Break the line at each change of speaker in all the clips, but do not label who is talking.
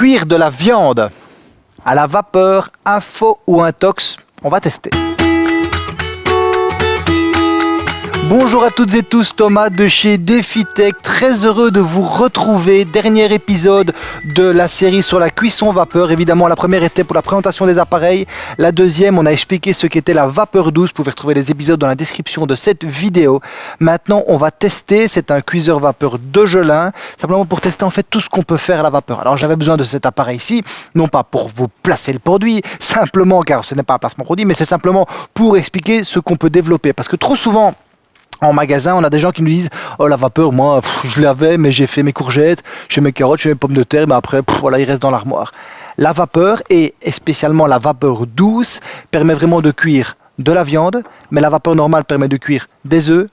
cuire de la viande à la vapeur, faux ou un tox On va tester. Bonjour à toutes et tous, Thomas de chez DefiTech, très heureux de vous retrouver. Dernier épisode de la série sur la cuisson vapeur. Évidemment, la première était pour la présentation des appareils. La deuxième, on a expliqué ce qu'était la vapeur douce. Vous pouvez retrouver les épisodes dans la description de cette vidéo. Maintenant, on va tester. C'est un cuiseur vapeur de Gelin, simplement pour tester en fait tout ce qu'on peut faire à la vapeur. Alors, j'avais besoin de cet appareil-ci, non pas pour vous placer le produit, simplement car ce n'est pas un placement produit, mais c'est simplement pour expliquer ce qu'on peut développer. Parce que trop souvent, en magasin, on a des gens qui nous disent Oh, la vapeur, moi, je l'avais, mais j'ai fait mes courgettes, j'ai mes carottes, j'ai mes pommes de terre, mais après, voilà, il reste dans l'armoire. La vapeur, et spécialement la vapeur douce, permet vraiment de cuire de la viande, mais la vapeur normale permet de cuire des œufs,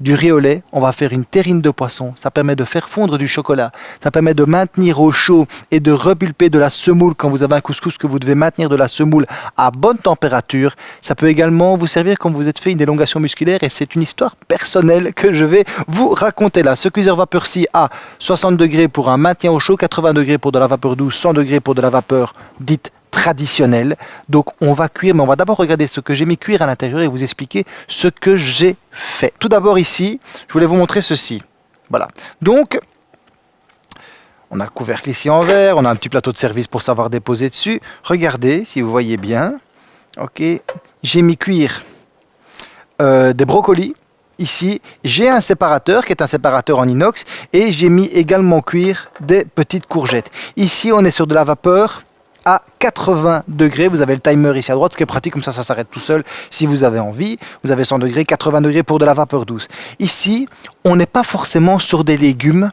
du riz au lait, on va faire une terrine de poisson. Ça permet de faire fondre du chocolat. Ça permet de maintenir au chaud et de repulper de la semoule quand vous avez un couscous que vous devez maintenir de la semoule à bonne température. Ça peut également vous servir quand vous êtes fait une élongation musculaire et c'est une histoire personnelle que je vais vous raconter là. Ce cuiseur vapeur-ci a 60 degrés pour un maintien au chaud, 80 degrés pour de la vapeur douce, 100 degrés pour de la vapeur dite traditionnel. Donc on va cuire, mais on va d'abord regarder ce que j'ai mis cuire à l'intérieur et vous expliquer ce que j'ai fait. Tout d'abord ici, je voulais vous montrer ceci. Voilà. Donc, on a le couvercle ici en verre, on a un petit plateau de service pour savoir déposer dessus. Regardez, si vous voyez bien. Ok, j'ai mis cuire euh, des brocolis. Ici, j'ai un séparateur qui est un séparateur en inox et j'ai mis également cuire des petites courgettes. Ici, on est sur de la vapeur à 80 degrés. Vous avez le timer ici à droite, ce qui est pratique, comme ça, ça s'arrête tout seul si vous avez envie. Vous avez 100 degrés, 80 degrés pour de la vapeur douce. Ici, on n'est pas forcément sur des légumes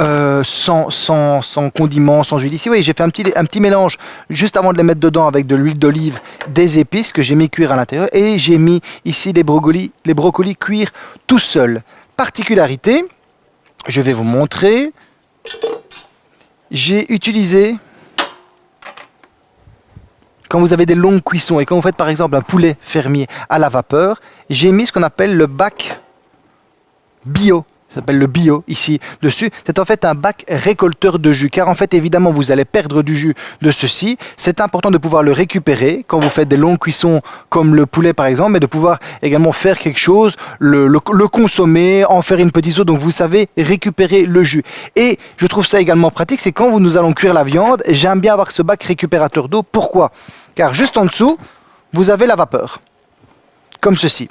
euh, sans, sans, sans condiments, sans huile. Ici, oui, j'ai fait un petit, un petit mélange juste avant de les mettre dedans avec de l'huile d'olive, des épices que j'ai mis cuire à l'intérieur et j'ai mis ici les brocolis, les brocolis cuire tout seul. Particularité, je vais vous montrer. J'ai utilisé quand vous avez des longues cuissons et quand vous faites par exemple un poulet fermier à la vapeur, j'ai mis ce qu'on appelle le bac bio s'appelle le bio ici dessus. C'est en fait un bac récolteur de jus car en fait évidemment vous allez perdre du jus de ceci. C'est important de pouvoir le récupérer quand vous faites des longues cuissons comme le poulet par exemple mais de pouvoir également faire quelque chose, le, consommer, en faire une petite sauce donc vous savez récupérer le jus. Et je trouve ça également pratique c'est quand nous allons cuire la viande j'aime bien avoir ce bac récupérateur d'eau. Pourquoi? Car juste en dessous vous avez la vapeur comme ceci.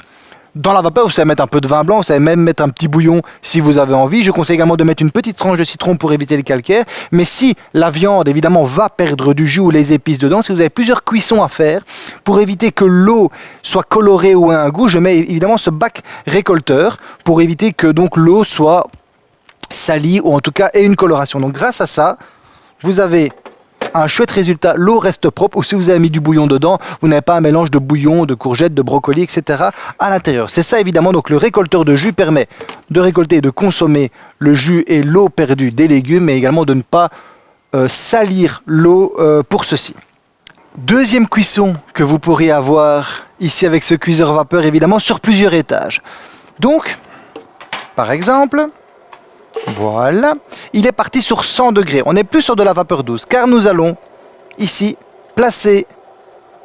Dans la vapeur, vous savez mettre un peu de vin blanc, vous savez même mettre un petit bouillon si vous avez envie. Je conseille également de mettre une petite tranche de citron pour éviter le calcaire. Mais si la viande, évidemment, va perdre du jus ou les épices dedans, si vous avez plusieurs cuissons à faire, pour éviter que l'eau soit colorée ou ait un goût, je mets évidemment ce bac récolteur pour éviter que donc l'eau soit salie ou en tout cas ait une coloration. Donc grâce à ça, vous avez un chouette résultat. L'eau reste propre ou si vous avez mis du bouillon dedans, vous n'avez pas un mélange de bouillon, de courgettes, de brocolis, etc. à l'intérieur. C'est ça évidemment, donc le récolteur de jus permet de récolter et de consommer le jus et l'eau perdue des légumes, mais également de ne pas euh, salir l'eau euh, pour ceci. Deuxième cuisson que vous pourriez avoir ici avec ce cuiseur vapeur, évidemment, sur plusieurs étages. Donc, par exemple, voilà. Il est parti sur 100 degrés. On n'est plus sur de la vapeur douce car nous allons ici placer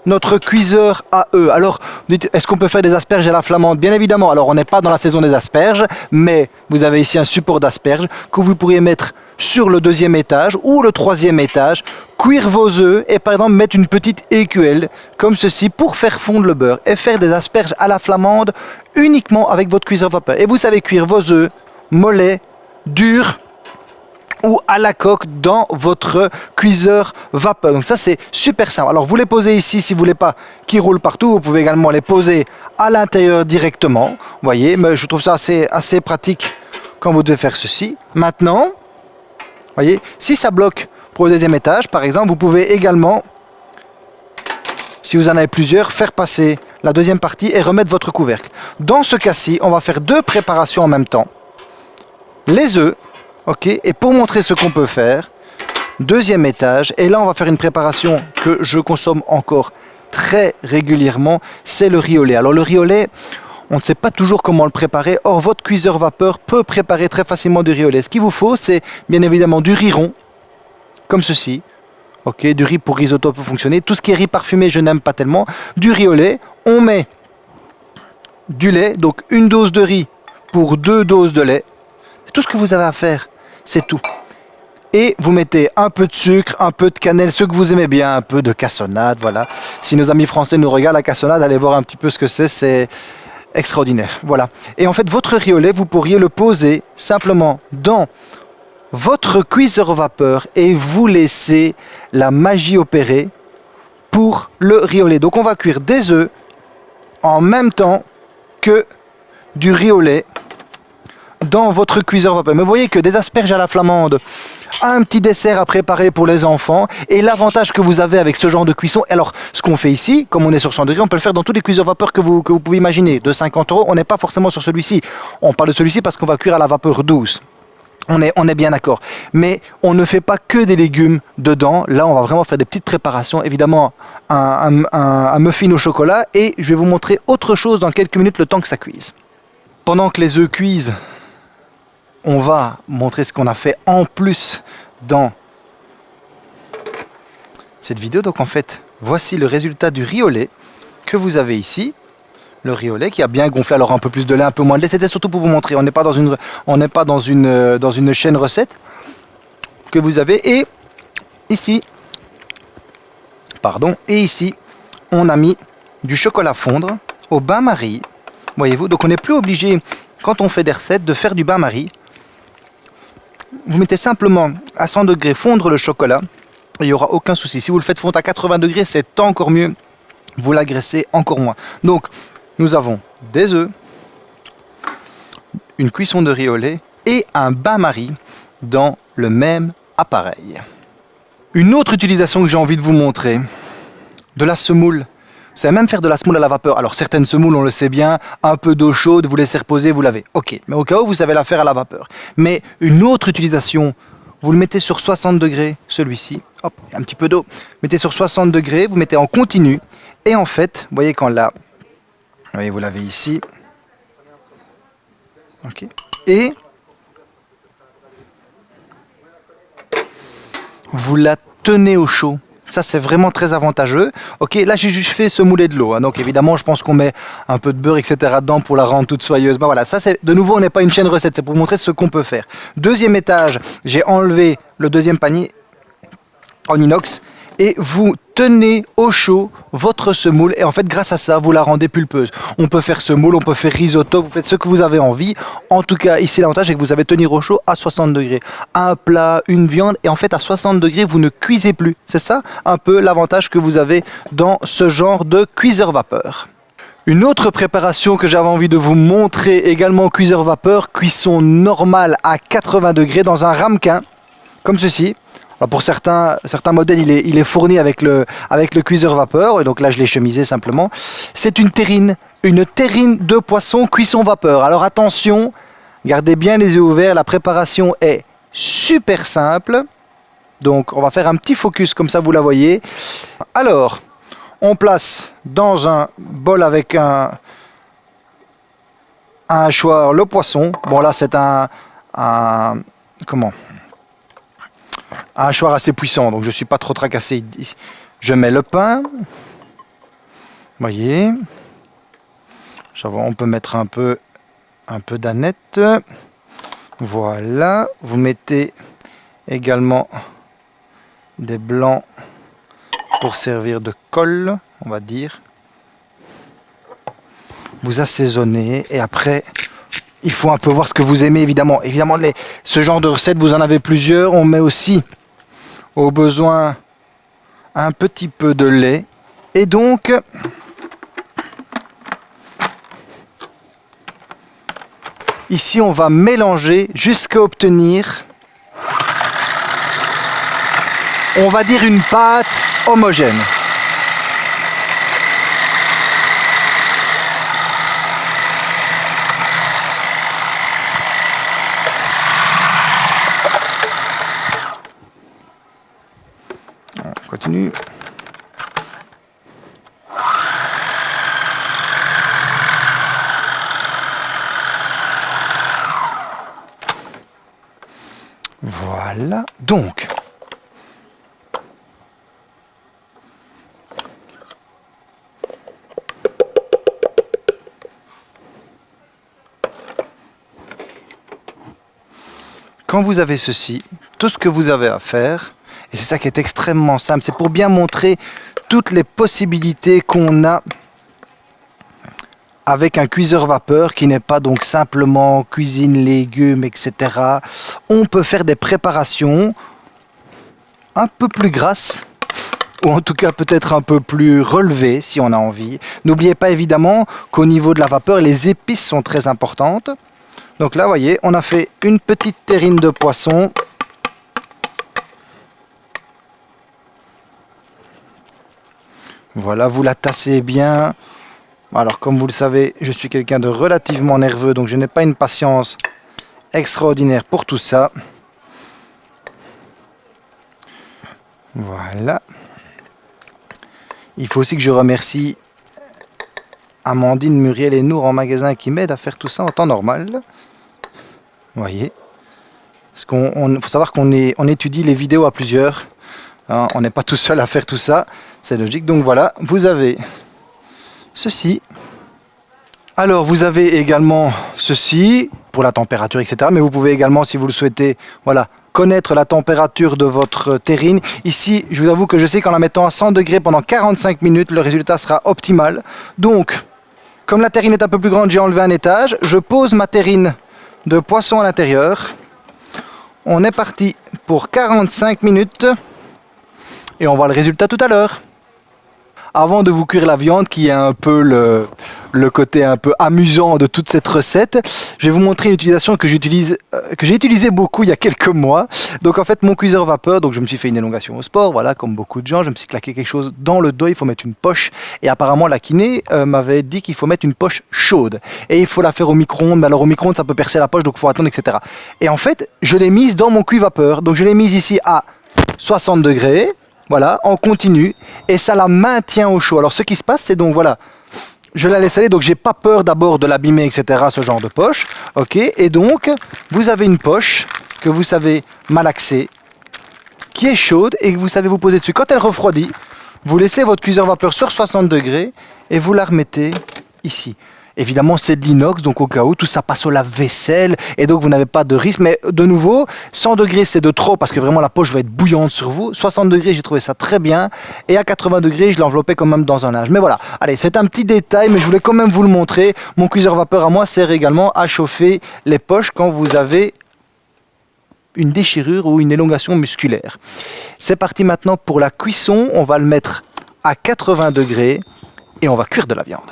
notre cuiseur à eux. Alors, est-ce qu'on peut faire des asperges à la flamande? Bien évidemment. Alors, on n'est pas dans la saison des asperges, mais vous avez ici un support d'asperges que vous pourriez mettre sur le deuxième étage ou le troisième étage, cuire vos œufs et par exemple mettre une petite écuelle comme ceci pour faire fondre le beurre et faire des asperges à la flamande uniquement avec votre cuiseur vapeur. Et vous savez cuire vos œufs mollets dur ou à la coque dans votre cuiseur vapeur. Donc ça c'est super simple. Alors vous les posez ici si vous voulez pas qu'ils roulent partout. Vous pouvez également les poser à l'intérieur directement. Vous voyez, mais je trouve ça assez, assez pratique quand vous devez faire ceci. Maintenant, voyez, si ça bloque pour le deuxième étage par exemple, vous pouvez également, si vous en avez plusieurs, faire passer la deuxième partie et remettre votre couvercle. Dans ce cas-ci, on va faire deux préparations en même temps les œufs, ok, et pour montrer ce qu'on peut faire, deuxième étage, et là on va faire une préparation que je consomme encore très régulièrement, c'est le riz. Alors le riz on ne sait pas toujours comment le préparer, or votre cuiseur vapeur peut préparer très facilement du riz au. Ce qu'il vous faut, c'est bien évidemment du riz rond, comme ceci, Ok, du riz pour risotto peut fonctionner. Tout ce qui est riz parfumé, je n'aime pas tellement. Du riz. On met du lait, donc une dose de riz pour deux doses de lait. Tout ce que vous avez à faire. C'est tout. Et vous mettez un peu de sucre, un peu de cannelle, ce que vous aimez bien, un peu de cassonade, voilà. Si nos amis français nous regardent la cassonade, allez voir un petit peu ce que c'est, c'est extraordinaire. Voilà. Et en fait, votre lait, vous pourriez le poser simplement dans votre cuiseur vapeur et vous laisser la magie opérer pour le lait. Donc on va cuire des œufs en même temps que du lait dans votre cuiseur vapeur. Mais vous voyez que des asperges à la flamande, un petit dessert à préparer pour les enfants et l'avantage que vous avez avec ce genre de cuisson. Alors, ce qu'on fait ici, comme on est sur 100 degrés, on peut le faire dans tous les cuiseurs vapeur que vous, que vous pouvez imaginer. De 50 euros, on n'est pas forcément sur celui-ci. On parle de celui-ci parce qu'on va cuire à la vapeur douce. On est, on est, bien d'accord. Mais on ne fait pas que des légumes dedans. Là, on va vraiment faire des petites préparations. Évidemment, un, muffin au chocolat. Et je vais vous montrer autre chose dans quelques minutes, le temps que ça cuise. Pendant que les œufs cuisent, on va montrer ce qu'on a fait en plus dans cette vidéo. Donc en fait, voici le résultat du lait que vous avez ici. Le lait qui a bien gonflé, alors un peu plus de lait, un peu moins de lait. C'était surtout pour vous montrer, on n'est pas, dans une, euh, dans une chaîne recette que vous avez. Et ici, pardon, et ici, on a mis du chocolat fondre au bain-marie. Voyez-vous, donc on n'est plus obligé, quand on fait des recettes, de faire du bain-marie vous mettez simplement à 100 degrés fondre le chocolat, il n'y aura aucun souci. Si vous le faites fondre à 80 degrés, c'est encore mieux, vous l'agressez encore moins. Donc, nous avons des œufs, une cuisson de riz au lait et un bain-marie dans le même appareil. Une autre utilisation que j'ai envie de vous montrer, de la semoule savez même faire de la semoule à la vapeur. Alors certaines semoules, on le sait bien, un peu d'eau chaude, vous laissez reposer, vous lavez. Ok, mais au cas où, vous savez la faire à la vapeur. Mais une autre utilisation, vous le mettez sur 60 degrés, celui-ci. Hop, un petit peu d'eau. Mettez sur 60 degrés, vous mettez en continu. Et en fait, vous voyez quand là, vous voyez, vous l'avez ici. Ok. Et vous la tenez au chaud. Ça, c'est vraiment très avantageux. Ok, là, j'ai juste fait ce moulet de l'eau. Hein. donc, évidemment, je pense qu'on met un peu de beurre, etc. dedans pour la rendre toute soyeuse. Ben voilà, ça, c'est de nouveau, on n'est pas une chaîne recette. C'est pour vous montrer ce qu'on peut faire. Deuxième étage, j'ai enlevé le deuxième panier en inox et vous tenez au chaud votre semoule et en fait grâce à ça vous la rendez pulpeuse. On peut faire semoule, on peut faire risotto, vous faites ce que vous avez envie. En tout cas ici l'avantage c'est que vous avez tenir au chaud à 60 degrés. Un plat, une viande et en fait à 60 degrés vous ne cuisez plus. C'est ça un peu l'avantage que vous avez dans ce genre de cuiseur vapeur. Une autre préparation que j'avais envie de vous montrer également cuiseur vapeur, cuisson normale à 80 degrés dans un ramequin comme ceci. Pour certains, certains modèles, il est, il est fourni avec le, cuiseur vapeur. Et donc là, je l'ai chemisé simplement. C'est une terrine. Une terrine de poisson cuisson vapeur. Alors attention, gardez bien les yeux ouverts. La préparation est super simple. Donc on va faire un petit focus comme ça vous la voyez. Alors, on place dans un bol avec un, un hachoir le poisson. Bon là c'est un, comment? Un hachoir assez puissant, donc je ne suis pas trop tracassé. Je mets le pain. Voyez. On peut mettre un peu, un peu d'aneth. Voilà. Vous mettez également des blancs pour servir de colle, on va dire. Vous assaisonnez et après il faut un peu voir ce que vous aimez évidemment. Évidemment, ce genre de recette, vous en avez plusieurs. On met aussi au besoin un petit peu de lait. Et donc, ici on va mélanger jusqu'à obtenir, on va dire une pâte homogène. Voilà, donc... Quand vous avez ceci, tout ce que vous avez à faire, et c'est ça qui est extrêmement simple, c'est pour bien montrer toutes les possibilités qu'on a avec un cuiseur vapeur qui n'est pas donc simplement cuisine, légumes, etc. On peut faire des préparations un peu plus grasses ou en tout cas peut-être un peu plus relevées si on a envie. N'oubliez pas évidemment qu'au niveau de la vapeur, les épices sont très importantes. Donc là, vous voyez, on a fait une petite terrine de poisson. Voilà, vous la tassez bien. Alors comme vous le savez, je suis quelqu'un de relativement nerveux, donc je n'ai pas une patience extraordinaire pour tout ça. Voilà. Il faut aussi que je remercie Amandine, Muriel et Nour en magasin qui m'aident à faire tout ça en temps normal. Vous voyez Parce qu'on faut savoir qu'on on étudie les vidéos à plusieurs. Hein. on n'est pas tout seul à faire tout ça. C'est logique. Donc voilà, vous avez ceci. Alors vous avez également ceci pour la température, etc. Mais vous pouvez également, si vous le souhaitez, voilà, connaître la température de votre terrine. Ici, je vous avoue que je sais qu'en la mettant à 100 degrés pendant 45 minutes, le résultat sera optimal. Donc, comme la terrine est un peu plus grande, j'ai enlevé un étage. Je pose ma terrine de poisson à l'intérieur. On est parti pour 45 minutes. Et on voit le résultat tout à l'heure avant de vous cuire la viande, qui est un peu le, le côté un peu amusant de toute cette recette, je vais vous montrer une utilisation que j'utilise, euh, que j'ai utilisé beaucoup il y a quelques mois. Donc en fait, mon cuiseur vapeur, donc je me suis fait une élongation au sport, voilà, comme beaucoup de gens, je me suis claqué quelque chose dans le dos, il faut mettre une poche. Et apparemment, la kiné euh, m'avait dit qu'il faut mettre une poche chaude. Et il faut la faire au micro-ondes, mais alors au micro-ondes, ça peut percer la poche, donc il faut attendre, etc. Et en fait, je l'ai mise dans mon cuit vapeur. Donc je l'ai mise ici à 60 degrés, voilà, en continu, et ça la maintient au chaud. Alors ce qui se passe, c'est donc, voilà, je la laisse aller, donc j'ai pas peur d'abord de l'abîmer, etc., ce genre de poche, ok, et donc, vous avez une poche que vous savez malaxer, qui est chaude, et que vous savez vous poser dessus. Quand elle refroidit, vous laissez votre cuiseur vapeur sur 60 degrés, et vous la remettez ici. Évidemment, c'est de l'inox, donc au cas où, tout ça passe au lave-vaisselle, et donc vous n'avez pas de risque. Mais de nouveau, 100 degrés, c'est de trop, parce que vraiment la poche va être bouillante sur vous. 60 degrés, j'ai trouvé ça très bien. Et à 80 degrés, je l'enveloppais quand même dans un linge. Mais voilà, allez, c'est un petit détail, mais je voulais quand même vous le montrer. Mon cuiseur vapeur à moi sert également à chauffer les poches quand vous avez une déchirure ou une élongation musculaire. C'est parti maintenant pour la cuisson. On va le mettre à 80 degrés et on va cuire de la viande.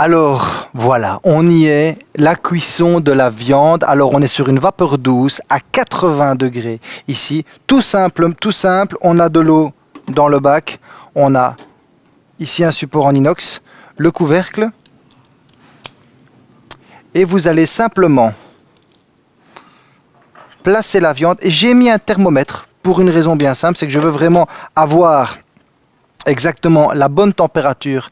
Alors voilà, on y est, la cuisson de la viande. Alors on est sur une vapeur douce à 80 degrés ici. Tout simple, tout simple, on a de l'eau dans le bac. On a ici un support en inox, le couvercle. Et vous allez simplement placer la viande. J'ai mis un thermomètre pour une raison bien simple, c'est que je veux vraiment avoir exactement la bonne température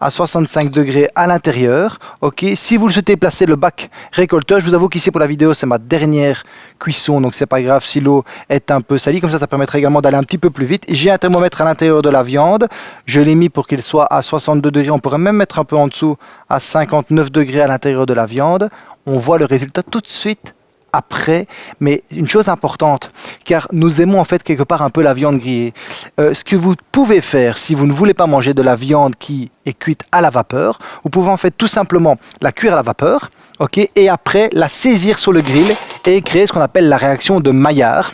à 65 degrés à l'intérieur. Ok, si vous le souhaitez placer le bac récolteur, je vous avoue qu'ici pour la vidéo c'est ma dernière cuisson, donc c'est pas grave si l'eau est un peu salie, comme ça ça permettrait également d'aller un petit peu plus vite. J'ai un thermomètre à l'intérieur de la viande, je l'ai mis pour qu'il soit à 62 degrés, on pourrait même mettre un peu en dessous à 59 degrés à l'intérieur de la viande. On voit le résultat tout de suite après, mais une chose importante, car nous aimons en fait quelque part un peu la viande grillée. Euh, ce que vous pouvez faire si vous ne voulez pas manger de la viande qui est cuite à la vapeur, vous pouvez en fait tout simplement la cuire à la vapeur, ok, et après la saisir sur le grill et créer ce qu'on appelle la réaction de Maillard.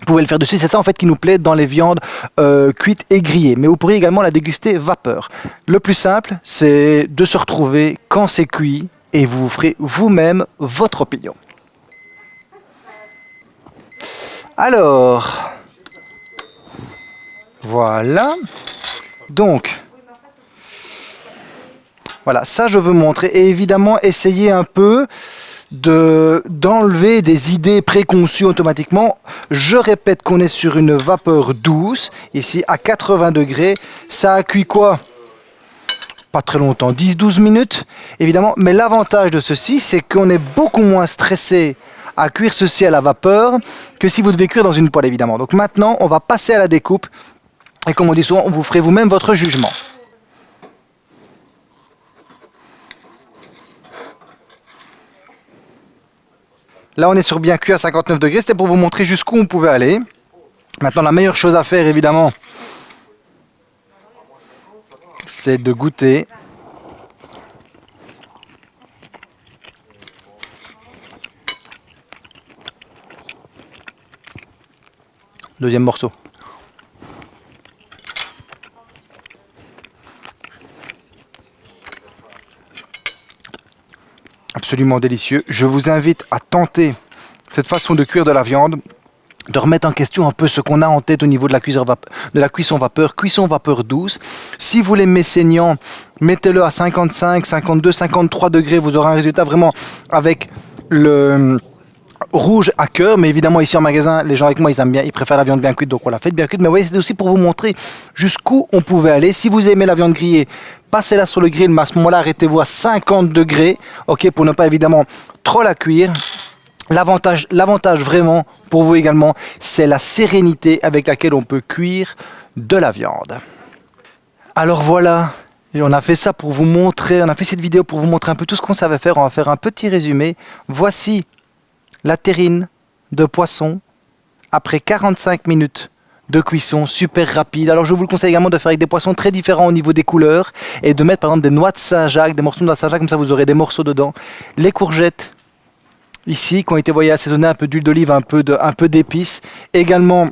Vous pouvez le faire dessus, c'est ça en fait qui nous plaît dans les viandes euh, cuites et grillées. Mais vous pourriez également la déguster vapeur. Le plus simple, c'est de se retrouver quand c'est cuit et vous ferez vous-même votre opinion. Alors, voilà. Donc, voilà, ça je veux montrer. Et évidemment, essayer un peu de d'enlever des idées préconçues automatiquement. Je répète qu'on est sur une vapeur douce, ici à 80 degrés. Ça a cuit quoi? Pas très longtemps, 10-12 minutes, évidemment. Mais l'avantage de ceci, c'est qu'on est beaucoup moins stressé à cuire ceci à la vapeur que si vous devez cuire dans une poêle évidemment. Donc maintenant on va passer à la découpe et comme on dit souvent, vous ferez vous-même votre jugement. Là, on est sur bien cuit à 59 degrés. C'était pour vous montrer jusqu'où on pouvait aller. Maintenant, la meilleure chose à faire, évidemment, c'est de goûter. Deuxième morceau. Absolument délicieux. Je vous invite à tenter cette façon de cuire de la viande de remettre en question un peu ce qu'on a en tête au niveau de la, cuisson vapeur, de la cuisson vapeur, cuisson vapeur douce. Si vous l'aimez saignant, mettez-le à 55, 52, 53 degrés, vous aurez un résultat vraiment avec le rouge à cœur, mais évidemment ici en magasin, les gens avec moi, ils aiment bien, ils préfèrent la viande bien cuite, donc on l'a fait bien cuite. Mais voyez, c'est aussi pour vous montrer jusqu'où on pouvait aller. Si vous aimez la viande grillée, passez-la sur le grill, mais à ce moment-là, arrêtez-vous à 50 degrés, ok, pour ne pas évidemment trop la cuire. L'avantage, l'avantage vraiment pour vous également, c'est la sérénité avec laquelle on peut cuire de la viande. Alors voilà, on a fait ça pour vous montrer, on a fait cette vidéo pour vous montrer un peu tout ce qu'on savait faire. On va faire un petit résumé. Voici la terrine de poisson après 45 minutes de cuisson super rapide. Alors je vous le conseille également de faire avec des poissons très différents au niveau des couleurs et de mettre par exemple des noix de Saint-Jacques, des morceaux de noix Saint-Jacques, comme ça vous aurez des morceaux dedans. Les courgettes ici qui ont été voyez, assaisonnées un peu d'huile d'olive, un peu d'épices. Également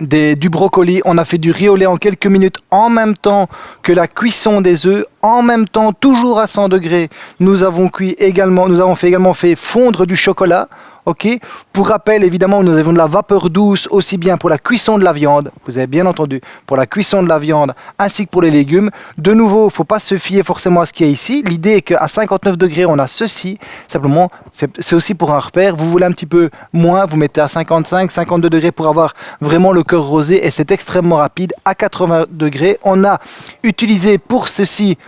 du brocoli, on a fait du riz en quelques minutes en même temps que la cuisson des œufs, en même temps toujours à 100 degrés. Nous avons cuit également, nous avons fait également fait fondre du chocolat ok Pour rappel, évidemment, nous avons de la vapeur douce aussi bien pour la cuisson de la viande, vous avez bien entendu, pour la cuisson de la viande ainsi que pour les légumes. De nouveau, il ne faut pas se fier forcément à ce qu'il y a ici. L'idée est qu'à 59 degrés, on a ceci. Simplement, c'est aussi pour un repère. Vous voulez un petit peu moins, vous mettez à 55, 52 degrés pour avoir vraiment le cœur rosé et c'est extrêmement rapide. À 80 degrés, on a utilisé pour ceci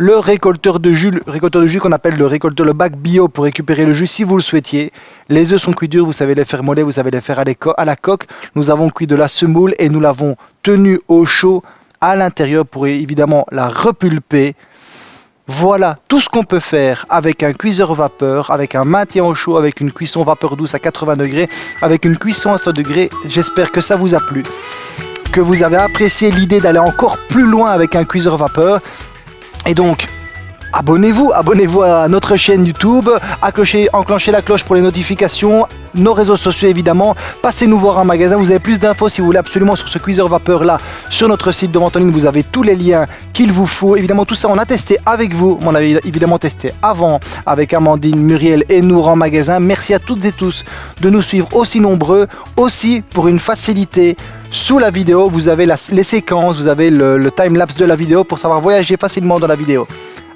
le récolteur de jus, récolteur de jus qu'on appelle le récolteur, le bac bio pour récupérer le jus si vous le souhaitiez. Les œufs sont cuits durs, vous savez les faire mollets, vous savez les faire à, la coque. Nous avons cuit de la semoule et nous l'avons tenu au chaud à l'intérieur pour évidemment la repulper. Voilà tout ce qu'on peut faire avec un cuiseur vapeur, avec un maintien au chaud, avec une cuisson vapeur douce à 80 degrés, avec une cuisson à 100 degrés. J'espère que ça vous a plu que vous avez apprécié l'idée d'aller encore plus loin avec un cuiseur vapeur. Et donc, abonnez-vous, abonnez-vous à notre chaîne YouTube, accrochez, enclenchez la cloche pour les notifications, nos réseaux sociaux évidemment, passez nous voir en magasin, vous avez plus d'infos si vous voulez absolument sur ce cuiseur vapeur là, sur notre site de vente vous avez tous les liens qu'il vous faut, évidemment tout ça on a testé avec vous, on a évidemment testé avant avec Amandine, Muriel et Nour en magasin, merci à toutes et tous de nous suivre aussi nombreux, aussi pour une facilité sous la vidéo, vous avez les séquences, vous avez le, le time-lapse de la vidéo pour savoir voyager facilement dans la vidéo.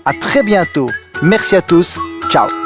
A très bientôt. Merci à tous. Ciao.